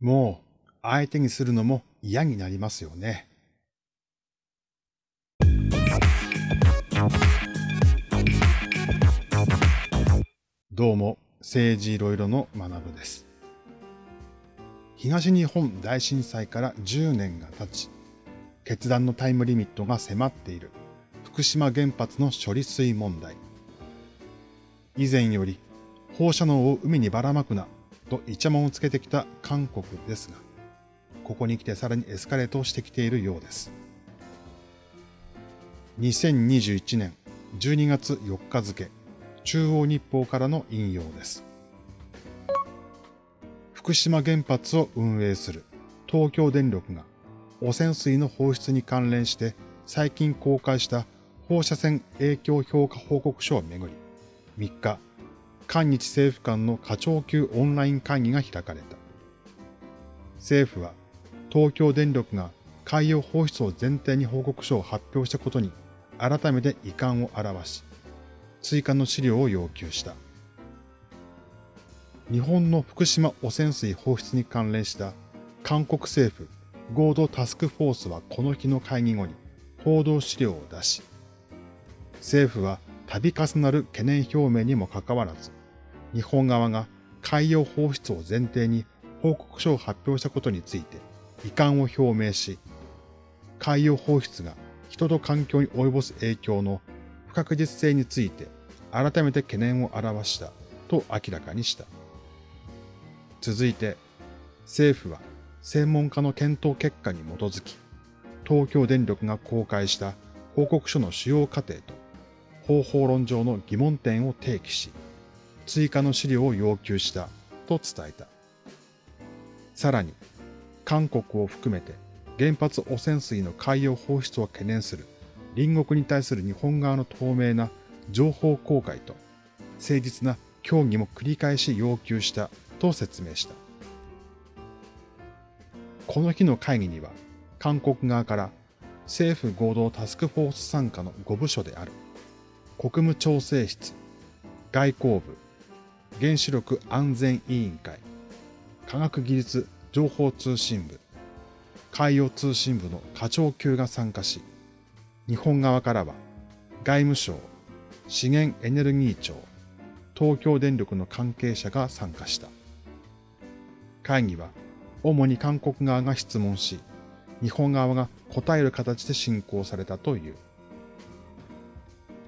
もう相手にするのも嫌になりますよね。どうも、政治いろいろの学部です。東日本大震災から10年が経ち、決断のタイムリミットが迫っている福島原発の処理水問題。以前より放射能を海にばらまくなとイチャモンをつけてきた韓国ですが、ここに来てさらにエスカレートしてきているようです。2021年12月4日付、中央日報からの引用です。福島原発を運営する東京電力が汚染水の放出に関連して最近公開した放射線影響評価報告書をめぐり、3日、韓日政府間の課長級オンライン会議が開かれた。政府は東京電力が海洋放出を前提に報告書を発表したことに改めて遺憾を表し、追加の資料を要求した。日本の福島汚染水放出に関連した韓国政府合同タスクフォースはこの日の会議後に報道資料を出し、政府は度重なる懸念表明にもかかわらず、日本側が海洋放出を前提に報告書を発表したことについて遺憾を表明し、海洋放出が人と環境に及ぼす影響の不確実性について改めて懸念を表したと明らかにした。続いて、政府は専門家の検討結果に基づき、東京電力が公開した報告書の主要過程と方法論上の疑問点を提起し、追加の資料を要求したと伝えた。さらに、韓国を含めて原発汚染水の海洋放出を懸念する隣国に対する日本側の透明な情報公開と誠実な協議も繰り返し要求したと説明した。この日の会議には韓国側から政府合同タスクフォース参加の5部署である国務調整室、外交部、原子力安全委員会、科学技術情報通信部、海洋通信部の課長級が参加し、日本側からは外務省、資源エネルギー庁、東京電力の関係者が参加した。会議は主に韓国側が質問し、日本側が答える形で進行されたという。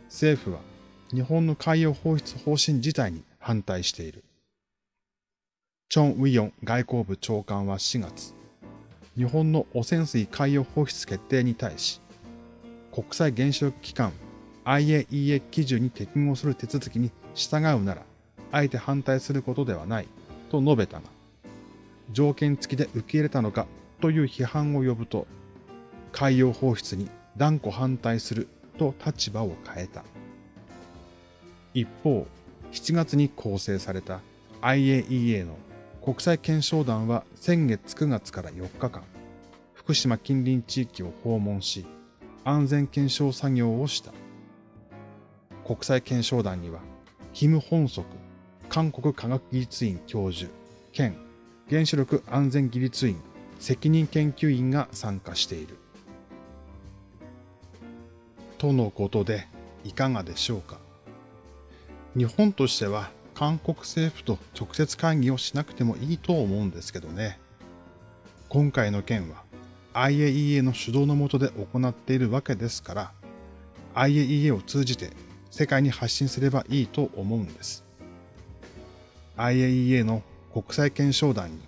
政府は日本の海洋放出方針自体に反対している。チョン・ウィヨン外交部長官は4月、日本の汚染水海洋放出決定に対し、国際原子力機関 IAEA 基準に適合する手続きに従うなら、あえて反対することではないと述べたが、条件付きで受け入れたのかという批判を呼ぶと、海洋放出に断固反対すると立場を変えた。一方、7月に構成された IAEA の国際検証団は先月9月から4日間、福島近隣地域を訪問し、安全検証作業をした。国際検証団には、キム・ホンソク、韓国科学技術院教授、兼原子力安全技術院責任研究員が参加している。とのことで、いかがでしょうか？日本としては韓国政府と直接会議をしなくてもいいと思うんですけどね。今回の件は IAEA の主導のもとで行っているわけですから、IAEA を通じて世界に発信すればいいと思うんです。IAEA の国際検証団に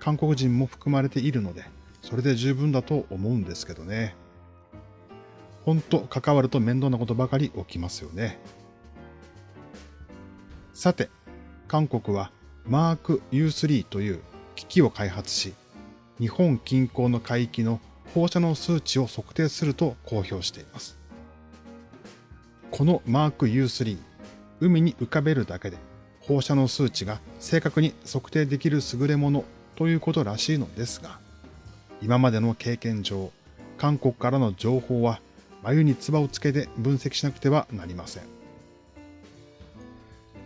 韓国人も含まれているので、それで十分だと思うんですけどね。ほんと関わると面倒なことばかり起きますよね。さて、韓国はマーク U3 という機器を開発し、日本近郊の海域の放射能数値を測定すると公表しています。このマーク U3、海に浮かべるだけで放射能数値が正確に測定できる優れものということらしいのですが、今までの経験上、韓国からの情報は眉に唾をつけて分析しなくてはなりません。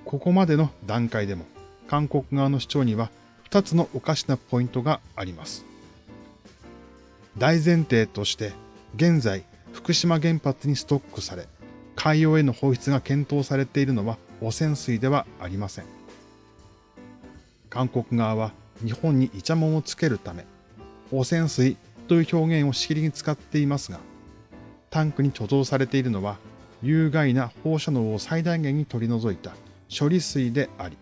ここまでの段階でも韓国側の主張には二つのおかしなポイントがあります。大前提として、現在、福島原発にストックされ、海洋への放出が検討されているのは汚染水ではありません。韓国側は日本にイチャモンをつけるため、汚染水という表現をしきりに使っていますが、タンクに貯蔵されているのは有害な放射能を最大限に取り除いた処理水であり、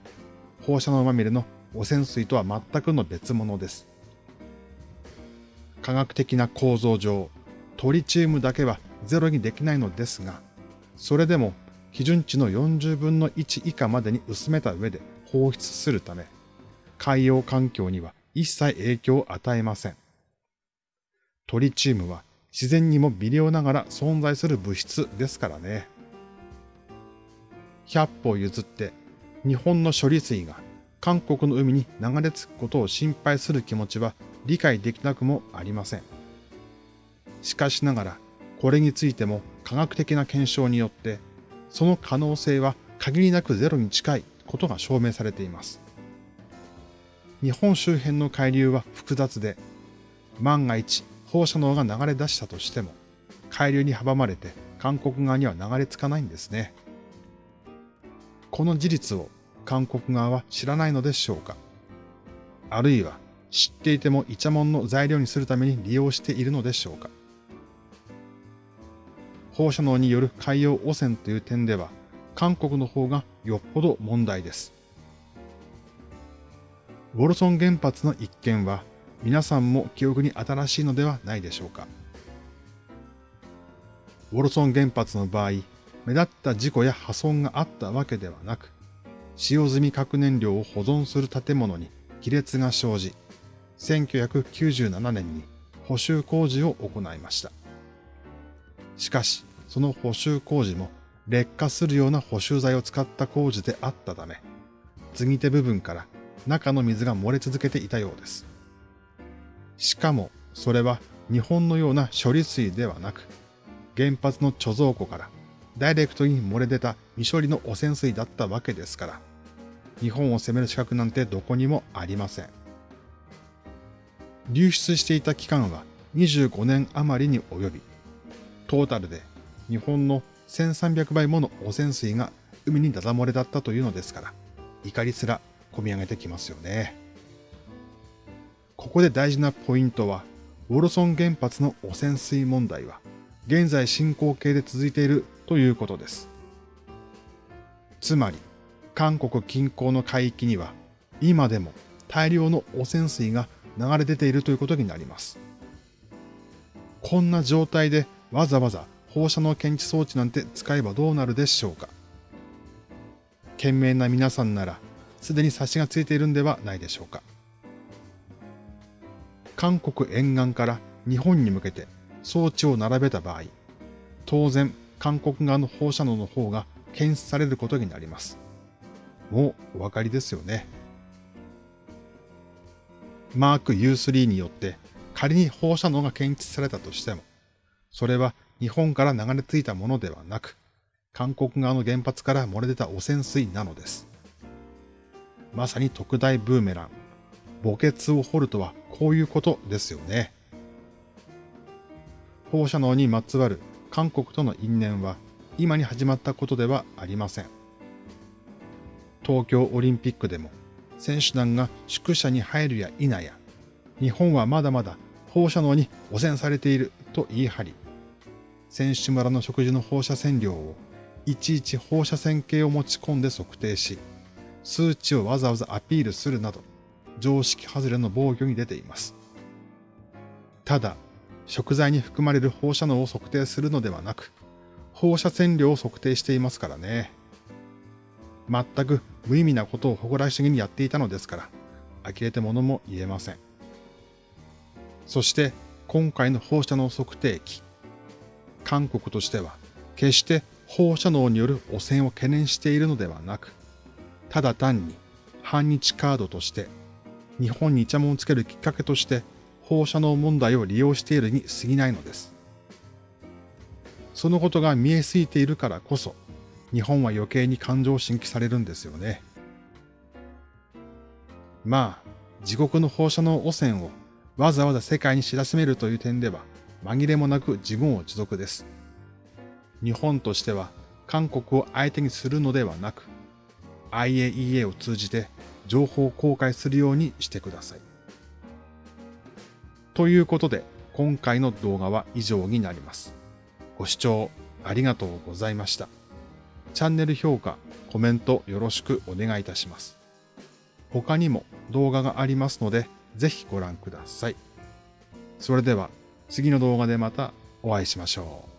放射能まみれの汚染水とは全くの別物です。科学的な構造上、トリチウムだけはゼロにできないのですが、それでも基準値の40分の1以下までに薄めた上で放出するため、海洋環境には一切影響を与えません。トリチウムは自然にも微量ながら存在する物質ですからね。100歩譲って日本の処理水が韓国の海に流れ着くことを心配する気持ちは理解できなくもありません。しかしながら、これについても科学的な検証によって、その可能性は限りなくゼロに近いことが証明されています。日本周辺の海流は複雑で、万が一放射能が流れ出したとしても、海流に阻まれて韓国側には流れ着かないんですね。この事実を韓国側は知らないのでしょうかあるいは知っていてもイチャモンの材料にするために利用しているのでしょうか放射能による海洋汚染という点では韓国の方がよっぽど問題です。ウォルソン原発の一件は皆さんも記憶に新しいのではないでしょうか。ウォルソン原発の場合、目立った事故や破損があったわけではなく、使用済み核燃料を保存する建物に亀裂が生じ、1997年に補修工事を行いました。しかし、その補修工事も劣化するような補修剤を使った工事であったため、継ぎ手部分から中の水が漏れ続けていたようです。しかも、それは日本のような処理水ではなく、原発の貯蔵庫からダイレクトに漏れ出た未処理の汚染水だったわけですから、日本を責める資格なんてどこにもありません。流出していた期間は25年余りに及び、トータルで日本の1300倍もの汚染水が海にダダ漏れだったというのですから、怒りすら込み上げてきますよね。ここで大事なポイントは、ウォルソン原発の汚染水問題は、現在進行形で続いているということです。つまり、韓国近郊の海域には、今でも大量の汚染水が流れ出ているということになります。こんな状態でわざわざ放射能検知装置なんて使えばどうなるでしょうか。賢明な皆さんなら、すでに察しがついているんではないでしょうか。韓国沿岸から日本に向けて装置を並べた場合、当然韓国側の放射能の方が検出されることになります。もうお分かりですよね。マーク U3 によって仮に放射能が検出されたとしても、それは日本から流れ着いたものではなく、韓国側の原発から漏れ出た汚染水なのです。まさに特大ブーメラン。墓穴を掘るとはこういうことですよね。放射能にまつわる韓国との因縁は今に始まったことではありません。東京オリンピックでも選手団が宿舎に入るや否や、日本はまだまだ放射能に汚染されていると言い張り、選手村の食事の放射線量をいちいち放射線計を持ち込んで測定し、数値をわざわざアピールするなど、常識外れの防御に出ています。ただ、食材に含まれる放射能を測定するのではなく、放射線量を測定していますからね。全く無意味なことを誇らしげにやっていたのですから、呆れてものも言えません。そして今回の放射能測定器。韓国としては決して放射能による汚染を懸念しているのではなく、ただ単に反日カードとして日本にイチャモンをつけるきっかけとして放射能問題を利用しているに過ぎないのです。そのことが見えすぎているからこそ、日本は余計に感情を新規されるんですよね。まあ、自国の放射能汚染をわざわざ世界に知らしめるという点では紛れもなく自分を自得です。日本としては韓国を相手にするのではなく、IAEA を通じて情報を公開するようにしてください。ということで、今回の動画は以上になります。ご視聴ありがとうございました。チャンネル評価、コメントよろしくお願いいたします。他にも動画がありますので、ぜひご覧ください。それでは次の動画でまたお会いしましょう。